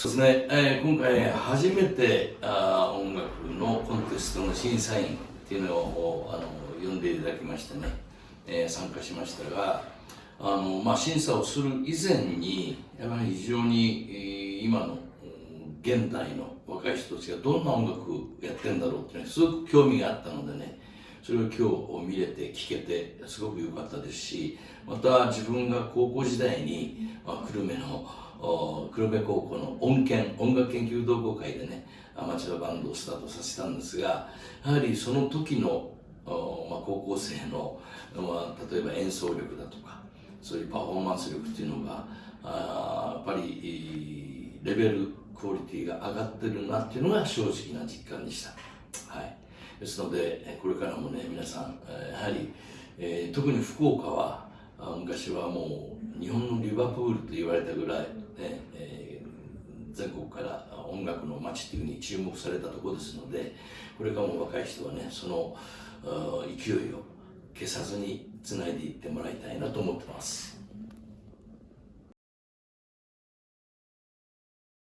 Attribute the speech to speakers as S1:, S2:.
S1: そうですね、えー、今回初めてあ音楽のコンテストの審査員っていうのをあの呼んでいただきましてね、えー、参加しましたがあの、まあ、審査をする以前にやはり非常に、今の現代の若い人たちがどんな音楽やってるんだろうっていうのすごく興味があったのでね。それを今日見れて聞けてすごく良かったですしまた自分が高校時代に、まあ、久留米の久留米高校の音研音楽研究同好会でねアマチュアバンドをスタートさせたんですがやはりその時の、まあ、高校生の、まあ、例えば演奏力だとかそういうパフォーマンス力っていうのがあやっぱりレベルクオリティが上がってるなっていうのが正直な実感でした。はいですのでこれからもね皆さんやはり、えー、特に福岡は昔はもう日本のリバプールと言われたぐらい、ねえー、全国から音楽の街っていうふうに注目されたところですのでこれからも若い人はねその勢いを消さずにつないでいってもらいたいなと思ってます。